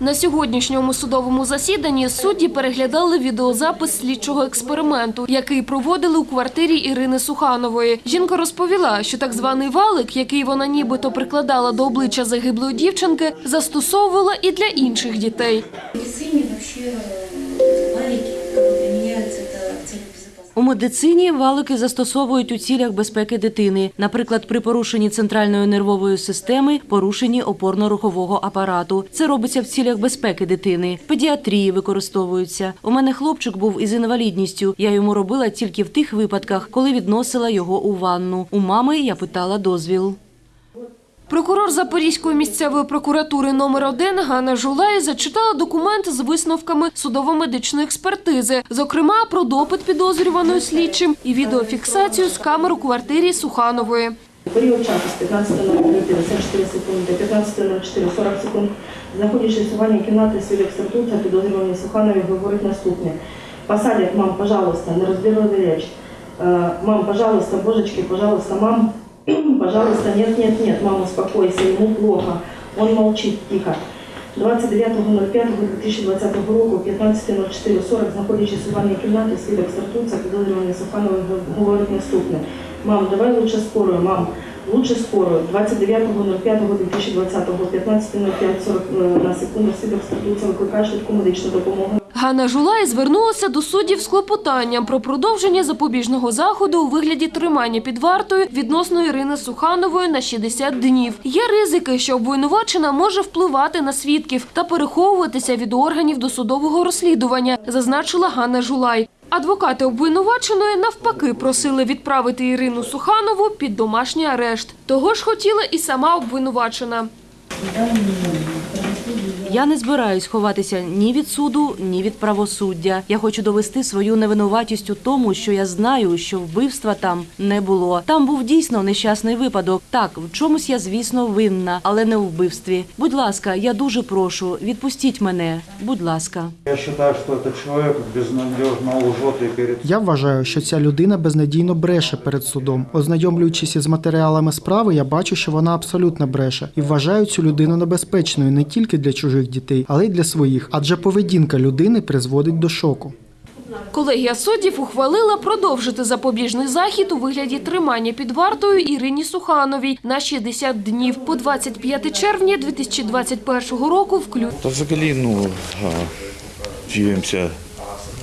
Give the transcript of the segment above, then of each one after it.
На сьогоднішньому судовому засіданні судді переглядали відеозапис слідчого експерименту, який проводили у квартирі Ірини Суханової. Жінка розповіла, що так званий валик, який вона нібито прикладала до обличчя загиблої дівчинки, застосовувала і для інших дітей. Медицині медицине медицині валики застосовують у цілях безпеки дитини, наприклад, при порушенні центральної нервової системи, порушенні опорно-рухового апарату. Це робиться в цілях безпеки дитини. Педіатрії використовуються. У мене хлопчик був із інвалідністю. Я йому робила тільки в тих випадках, коли відносила його у ванну. У мами я питала дозвіл. Прокурор Запорізької місцевої прокуратури номер 1 Ганна Жулай зачитала документ з висновками судово-медичної експертизи, зокрема про допит підозрюваної слідчим і відеофіксацію з камер у квартирі Суханової. Період часу з 15.04 54 секунди, 15.04 40 секунд, знаходячись у ванній кімнаті свідок статута, підозрюваний Суханові говорить наступне. Посадять, мам, пожалуйста, не розбірливі речь. Э, Мам, пожалуйста, божечки, пожалуйста, мам, пожалуйста, нет, нет, нет, мама, успокойся, ему плохо. Он молчит тихо. 29.05.2020 року, 15.04.40, знаходячись у ванній кімнаті, свідок стартується, підозрюваний Сухановий говорить наступне. Мам, давай лучше скорую, мам, лучше скорую. 29.05.2020, 15.05.40 на секунду, свідок стартується, викликає швидку медичну допомогу. Ганна Жулай звернулася до суддів з клопотанням про продовження запобіжного заходу у вигляді тримання під вартою відносно Ірини Суханової на 60 днів. Є ризики, що обвинувачена може впливати на свідків та переховуватися від органів досудового розслідування, зазначила Ганна Жулай. Адвокати обвинуваченої навпаки просили відправити Ірину Суханову під домашній арешт. Того ж хотіла і сама обвинувачена. Я не збираюсь ховатися ні від суду, ні від правосуддя. Я хочу довести свою невинуватість у тому, що я знаю, що вбивства там не було. Там був дійсно нещасний випадок. Так, в чомусь я, звісно, винна, але не у вбивстві. Будь ласка, я дуже прошу, відпустіть мене. Будь ласка. Я считаю, что этот человек безнадежно лжет и перед Я вважаю, що ця людина безнадійно бреше перед судом. Ознайомлюючись із матеріалами справи, я бачу, що вона абсолютно бреше і вважаю цю людину небезпечною не тільки для чужих дітей, але й для своїх, адже поведінка людини призводить до шоку. Колегія суддів ухвалила продовжити запобіжний захід у вигляді тримання під вартою Ірині Сухановій на 60 днів по 25 червня 2021 року включно. Та взагалі, ну,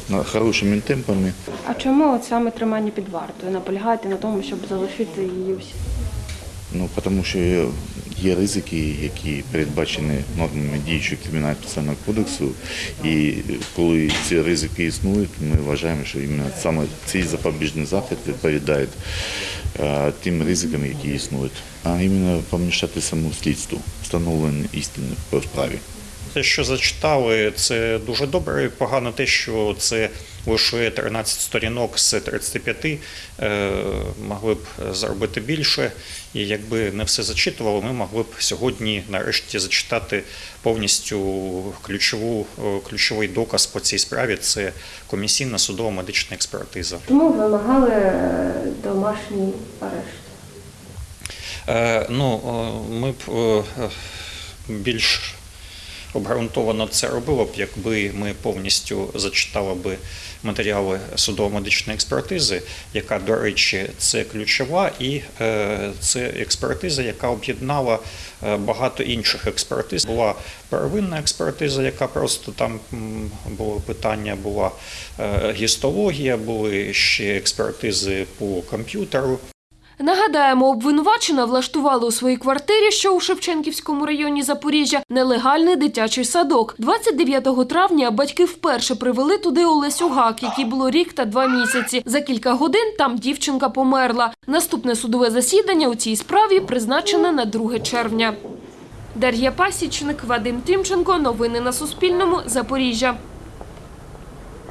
на- хорошими темпами. А чому от саме тримання під вартою? Наполягаєте на тому, щоб залишити її всі? Ну, тому що є ризики, які передбачені нормами діючого кримінального процесуального кодексу. І коли ці ризики існують, ми вважаємо, що іменно саме цей запобіжний захід відповідає е, тим ризикам, які існують. А іменно помішати саму слідству, встановлення істини по справі. Те, що зачитали, це дуже добре. Погано те, що це лише 13 сторінок з 35, е, могли б зробити більше. І якби не все зачитували, ми могли б сьогодні нарешті зачитати повністю ключову, е, ключовий доказ по цій справі. Це комісійна судово-медична експертиза. Чому вимагали е, домашній арешт? Ну, ми б більш обґрунтовано це робили б, якби ми повністю зачитали би матеріали судово-медичної експертизи, яка, до речі, це ключова, і е, це експертиза, яка об'єднала е, багато інших експертиз. Була первинна експертиза, яка просто там було питання, була е, гістологія, були ще експертизи по комп'ютеру. Нагадаємо, обвинувачена влаштувала у своїй квартирі, що у Шевченківському районі Запоріжжя, нелегальний дитячий садок. 29 травня батьки вперше привели туди Олесю Гак, якій було рік та два місяці. За кілька годин там дівчинка померла. Наступне судове засідання у цій справі призначене на 2 червня. Дар'я Пасічник, Вадим Тимченко. Новини на Суспільному. Запоріжжя.